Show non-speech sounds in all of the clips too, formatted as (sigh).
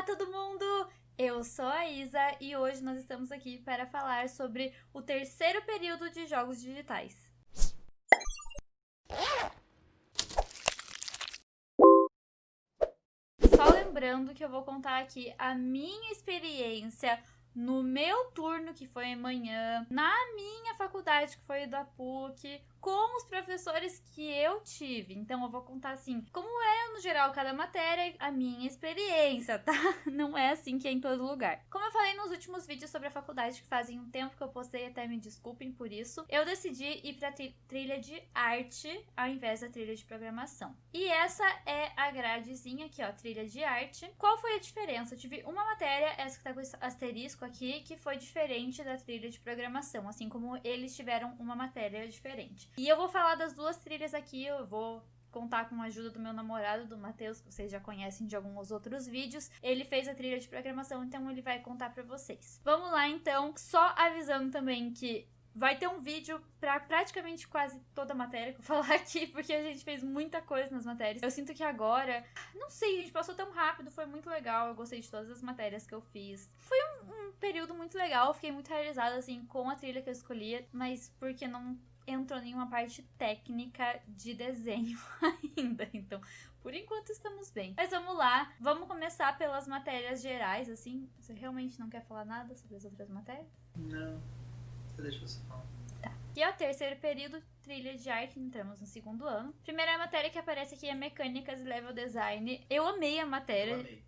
Olá, todo mundo! Eu sou a Isa e hoje nós estamos aqui para falar sobre o terceiro período de jogos digitais. Só lembrando que eu vou contar aqui a minha experiência no meu turno, que foi amanhã, na minha faculdade, que foi da PUC, com os professores que eu tive. Então eu vou contar assim, como é no geral cada matéria, a minha experiência, tá? (laughs) Não é assim que é em todo lugar. Como eu falei nos últimos vídeos sobre a faculdade, que fazem um tempo que eu postei, até me desculpem por isso, eu decidi ir pra trilha de arte ao invés da trilha de programação. E essa é a gradezinha aqui, ó, trilha de arte. Qual foi a diferença? Eu tive uma matéria, essa que tá com asterisco aqui, que foi diferente da trilha de programação, assim como eles tiveram uma matéria diferente. E eu vou falar das duas trilhas aqui, eu vou contar com a ajuda do meu namorado, do Matheus, que vocês já conhecem de alguns outros vídeos. Ele fez a trilha de programação, então ele vai contar para vocês. Vamos lá então, só avisando também que vai ter um vídeo para praticamente quase toda a matéria que eu (laughs) falar aqui, porque a gente fez muita coisa nas matérias. Eu sinto que agora, não sei, a gente passou tão rápido, foi muito legal, eu gostei de todas as matérias que eu fiz. Foi um, um período muito legal, fiquei muito realizada assim com a trilha que eu escolhi, mas porque não entrou nenhuma parte técnica de desenho (laughs) ainda. Então, por enquanto estamos bem. Mas vamos lá, vamos começar pelas matérias gerais, assim. Você realmente não quer falar nada sobre as outras matérias? Não, deixa você falar. Tá. E é o terceiro período, trilha de arte, entramos no segundo ano. Primeira matéria que aparece aqui é mecânicas e level design. Eu amei a matéria. Eu amei.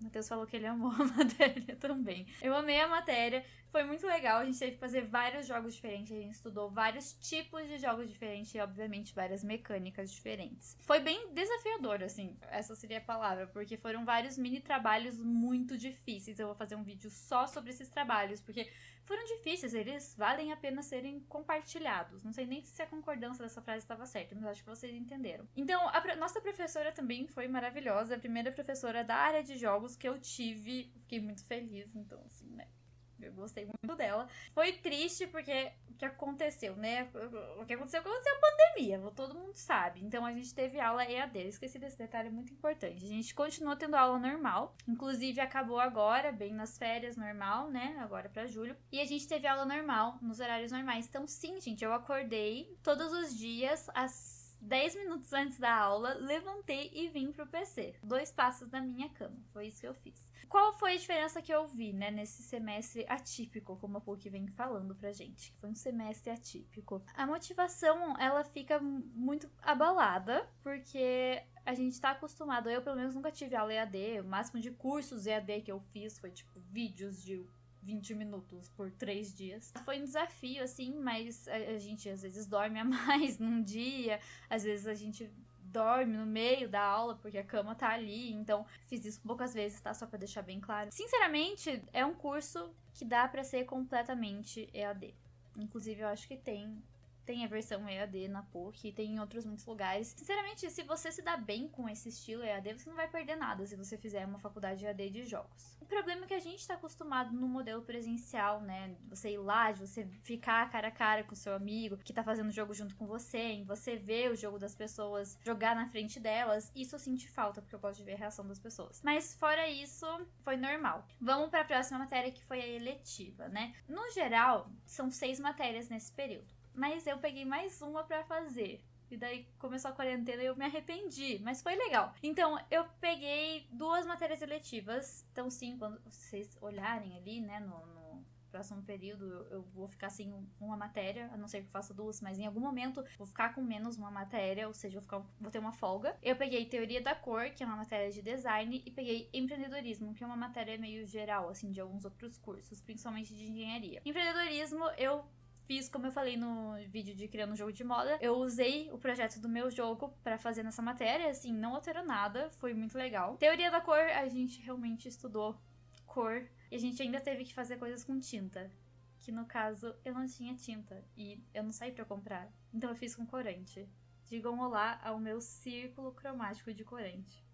Matheus falou que ele amou (laughs) a matéria também. Eu amei a matéria, foi muito legal. A gente teve que fazer vários jogos diferentes, a gente estudou vários tipos de jogos diferentes e, obviamente, várias mecânicas diferentes. Foi bem desafiador, assim, essa seria a palavra, porque foram vários mini trabalhos muito difíceis. Eu vou fazer um vídeo só sobre esses trabalhos, porque foram difíceis, eles valem a pena serem compartilhados. Não sei nem se a concordância dessa frase estava certa, mas acho que vocês entenderam. Então, a nossa professora também foi maravilhosa, a primeira professora da área de jogos que eu tive. Fiquei muito feliz, então, assim, né? Eu gostei muito dela. Foi triste porque o que aconteceu, né? O que aconteceu aconteceu a pandemia, todo mundo sabe. Então a gente teve aula EAD. Eu esqueci desse detalhe muito importante. A gente continuou tendo aula normal. Inclusive acabou agora, bem nas férias normal, né? Agora para julho. E a gente teve aula normal, nos horários normais. Então, sim, gente, eu acordei todos os dias às 10 minutos antes da aula, levantei e vim pro PC. Dois passos da minha cama. Foi isso que eu fiz. Qual foi a diferença que eu vi, né, nesse semestre atípico, como a PUC vem falando pra gente? Foi um semestre atípico. A motivação, ela fica muito abalada, porque a gente tá acostumado, eu pelo menos nunca tive aula EAD, o máximo de cursos EAD que eu fiz foi tipo vídeos de 20 minutos por três dias. Foi um desafio, assim, mas a gente às vezes dorme a (laughs) mais num dia, às vezes a gente dorme no meio da aula porque a cama tá ali, então fiz isso poucas vezes, tá? Só para deixar bem claro. Sinceramente, é um curso que dá para ser completamente EAD. Inclusive, eu acho que tem tem a versão EAD na PUC, tem em outros muitos lugares. Sinceramente, se você se dá bem com esse estilo EAD, você não vai perder nada se você fizer uma faculdade EAD de jogos. O problema é que a gente está acostumado no modelo presencial, né? Você ir lá, de você ficar cara a cara com seu amigo que tá fazendo o jogo junto com você, em você ver o jogo das pessoas, jogar na frente delas. Isso eu senti falta, porque eu gosto de ver a reação das pessoas. Mas fora isso, foi normal. Vamos para a próxima matéria que foi a eletiva, né? No geral, são seis matérias nesse período. Mas eu peguei mais uma para fazer. E daí começou a quarentena e eu me arrependi, mas foi legal. Então, eu peguei duas matérias eletivas. Então, sim, quando vocês olharem ali, né, no, no próximo período, eu, eu, vou ficar sem uma matéria, a não ser que eu faça duas, mas em algum momento vou ficar com menos uma matéria, ou seja, vou, ficar, vou ter uma folga. Eu peguei teoria da cor, que é uma matéria de design, e peguei empreendedorismo, que é uma matéria meio geral, assim, de alguns outros cursos, principalmente de engenharia. Empreendedorismo, eu fiz, como eu falei no vídeo de criando um jogo de moda, eu usei o projeto do meu jogo para fazer nessa matéria, assim, não alterou nada, foi muito legal. Teoria da cor, a gente realmente estudou cor e a gente ainda teve que fazer coisas com tinta. Que no caso eu não tinha tinta e eu não saí para comprar, então eu fiz com corante. Digam olá ao meu círculo cromático de corante.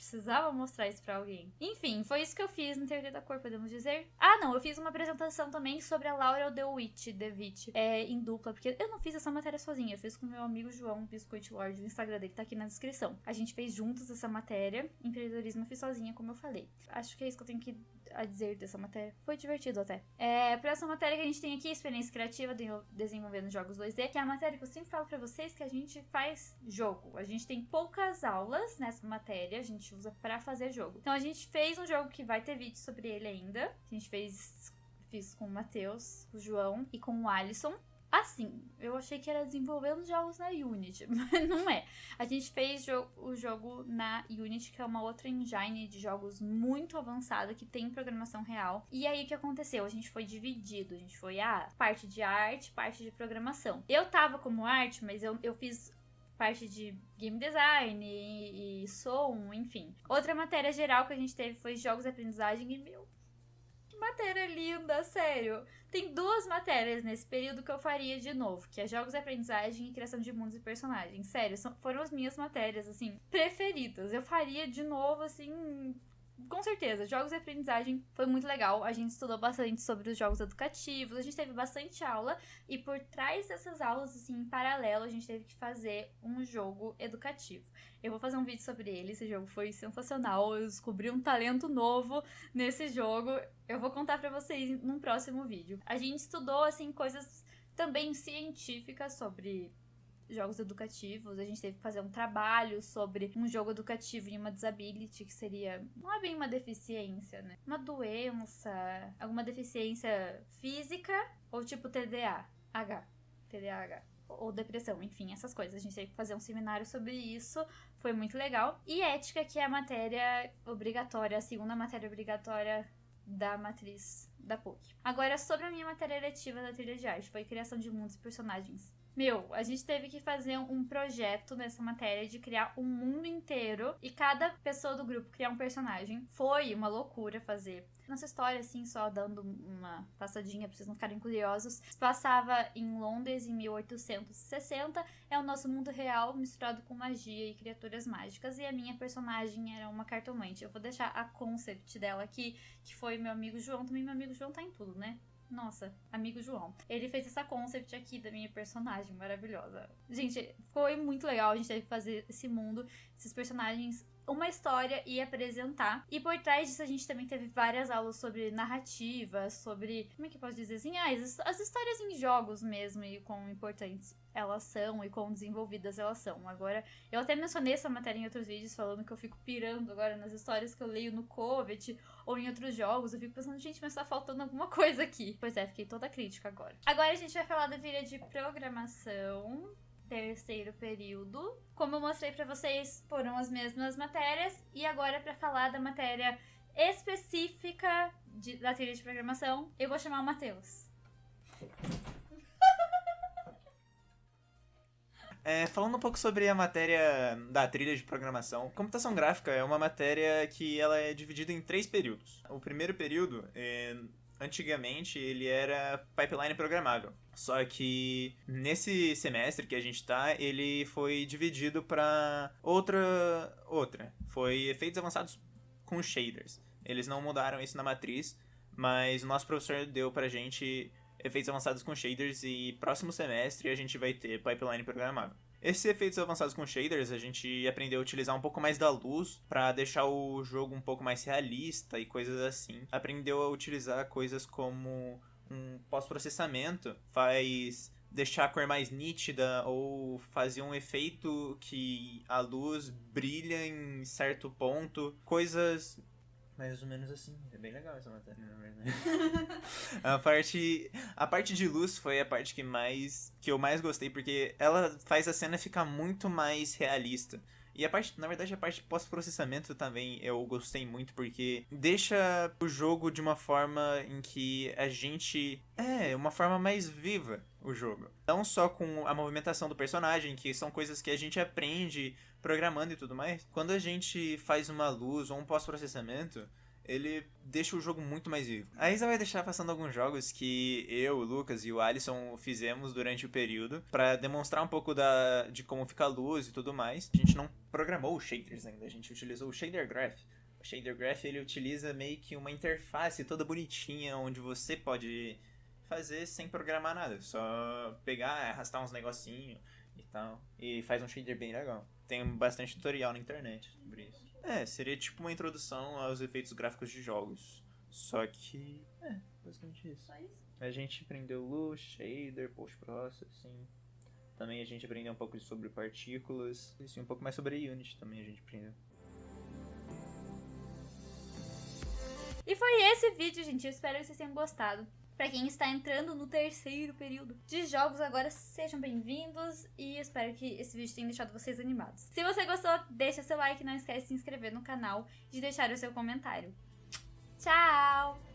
Precisava mostrar isso pra alguém. Enfim, foi isso que eu fiz na teoria da cor, podemos dizer. Ah, não, eu fiz uma apresentação também sobre a Laura DeWitt, DeWitt, é, em dupla, porque eu não fiz essa matéria sozinha, eu fiz com meu amigo João Biscoit Lord, o Instagram dele tá aqui na descrição. A gente fez juntos essa matéria, empreendedorismo eu fiz sozinha, como eu falei. Acho que é isso que eu tenho que a dizer dessa matéria. Foi divertido até. É, próxima matéria que a gente tem aqui, experiência criativa de desenvolvendo jogos 2D, que é a matéria que eu sempre falo para vocês que a gente faz jogo. A gente tem poucas aulas nessa matéria, a gente usa para fazer jogo. Então a gente fez um jogo que vai ter vídeo sobre ele ainda. A gente fez fiz com o Matheus, o João e com o Alisson. Assim, eu achei que era desenvolvendo jogos na Unity, (laughs) mas não é. A gente fez jo o jogo na Unity, que é uma outra engine de jogos muito avançada, que tem programação real. E aí o que aconteceu? A gente foi dividido. A gente foi a ah, parte de arte, parte de programação. Eu tava como arte, mas eu, eu fiz parte de game design e, e som, enfim. Outra matéria geral que a gente teve foi jogos de aprendizagem e, meu, que matéria linda, sério. Tem duas matérias nesse período que eu faria de novo, que é jogos de aprendizagem e criação de mundos e personagens. Sério, são, foram as minhas matérias, assim, preferidas. Eu faria de novo, assim, com certeza, jogos de aprendizagem foi muito legal. A gente estudou bastante sobre os jogos educativos, a gente teve bastante aula e por trás dessas aulas, assim, em paralelo, a gente teve que fazer um jogo educativo. Eu vou fazer um vídeo sobre ele, esse jogo foi sensacional. Eu descobri um talento novo nesse jogo. Eu vou contar para vocês num próximo vídeo. A gente estudou, assim, coisas também científicas sobre jogos educativos. A gente teve que fazer um trabalho sobre um jogo educativo e uma disability, que seria. Não é bem uma deficiência, né? Uma doença, alguma deficiência física ou tipo TDAH. TDAH ou depressão, enfim, essas coisas. A gente teve que fazer um seminário sobre isso, foi muito legal. E ética, que é a matéria obrigatória, a segunda matéria obrigatória da matriz da PUC. Agora, sobre a minha matéria eletiva da trilha de arte, foi criação de mundos e personagens. Meu, a gente teve que fazer um projeto nessa matéria de criar um mundo inteiro e cada pessoa do grupo criar um personagem. Foi uma loucura fazer. Nossa história, assim, só dando uma passadinha pra vocês não ficarem curiosos, passava em Londres em 1860. É o nosso mundo real misturado com magia e criaturas mágicas. E a minha personagem era uma cartomante. Eu vou deixar a concept dela aqui, que foi meu amigo João. Também meu amigo João tá em tudo, né? Nossa, amigo João. Ele fez essa concept aqui da minha personagem maravilhosa. Gente, foi muito legal. A gente teve que fazer esse mundo, esses personagens uma história e apresentar. E por trás disso a gente também teve várias aulas sobre narrativa, sobre. Como é que eu posso dizer assim? Ah, as, as histórias em jogos mesmo e quão importantes elas são e quão desenvolvidas elas são. Agora, eu até mencionei essa matéria em outros vídeos falando que eu fico pirando agora nas histórias que eu leio no Covet ou em outros jogos. Eu fico pensando, gente, mas tá faltando alguma coisa aqui. Pois é, fiquei toda crítica agora. Agora a gente vai falar da trilha de programação terceiro período. Como eu mostrei para vocês, foram as mesmas matérias e agora para falar da matéria específica de, da trilha de programação, eu vou chamar o Matheus. É, falando um pouco sobre a matéria da trilha de programação, computação gráfica é uma matéria que ela é dividida em três períodos. O primeiro período é, antigamente ele era pipeline programável. Só que nesse semestre que a gente tá, ele foi dividido para outra outra. Foi efeitos avançados com shaders. Eles não mudaram isso na matriz, mas o nosso professor deu pra gente efeitos avançados com shaders e próximo semestre a gente vai ter pipeline programável. Esses efeitos avançados com shaders, a gente aprendeu a utilizar um pouco mais da luz para deixar o jogo um pouco mais realista e coisas assim. Aprendeu a utilizar coisas como um pós-processamento, faz deixar a cor mais nítida ou fazer um efeito que a luz brilha em certo ponto, coisas mais ou menos assim. É bem legal essa matéria, na verdade. (laughs) a parte a parte de luz foi a parte que mais que eu mais gostei porque ela faz a cena ficar muito mais realista. E a parte, na verdade, a parte pós-processamento também eu gostei muito porque deixa o jogo de uma forma em que a gente é uma forma mais viva o jogo. Não só com a movimentação do personagem, que são coisas que a gente aprende programando e tudo mais. Quando a gente faz uma luz ou um pós-processamento, ele deixa o jogo muito mais vivo. A Isa vai deixar passando alguns jogos que eu, o Lucas e o Alisson fizemos durante o período para demonstrar um pouco da, de como fica a luz e tudo mais. A gente não programou os shaders ainda, a gente utilizou o Shader Graph. O Shader Graph ele utiliza meio que uma interface toda bonitinha onde você pode fazer sem programar nada, só pegar, arrastar uns negocinhos e tal, e faz um shader bem legal. Tem bastante tutorial na internet sobre isso. É, seria tipo uma introdução aos efeitos gráficos de jogos. Só que. É, basicamente isso. Isso. A gente aprendeu luz, shader, post-processing. Também a gente aprendeu um pouco sobre partículas. E um pouco mais sobre Unity também a gente aprendeu. E foi esse vídeo, gente. Eu espero que vocês tenham gostado. Pra quem está entrando no terceiro período de jogos agora, sejam bem-vindos e espero que esse vídeo tenha deixado vocês animados. Se você gostou, deixa seu like, não esquece de se inscrever no canal e de deixar o seu comentário. Tchau!